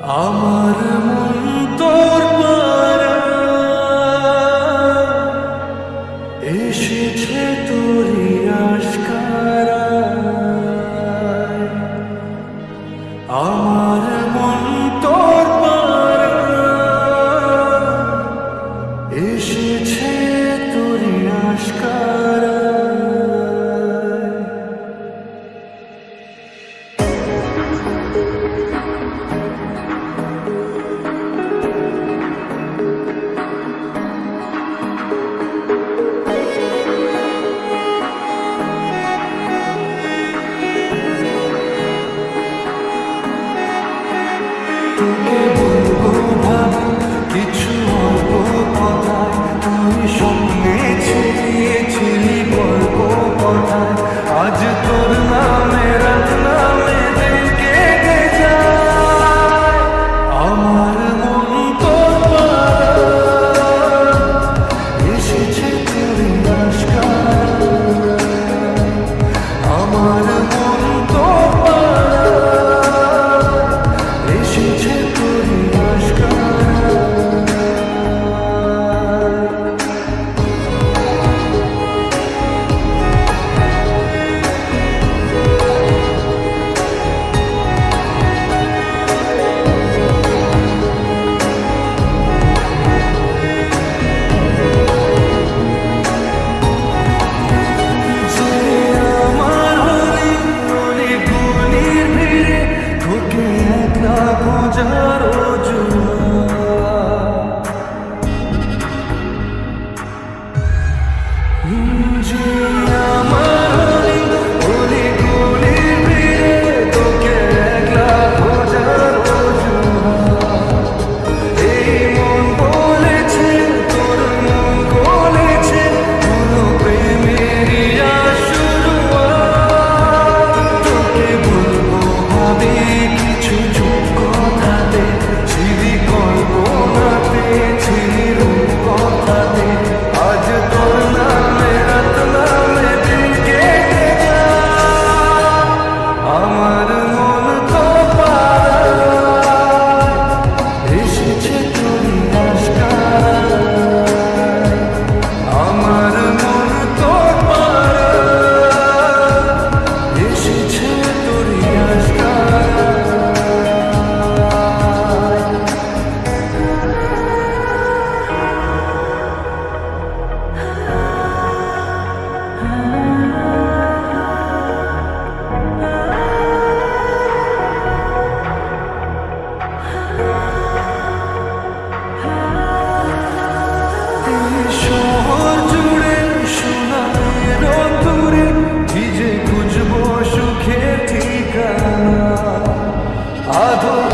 আমার মন তোর এসেছে তোর আশকার। তোকে বলব ভালো কিছু অল্প কথা। তুই সঙ্গে ছড়িয়ে ছিলি গল্প কথা শহর জুড়ে সোনার অন্তরে ভিজে খুঁজবো সুখের ঠিকানা। আধো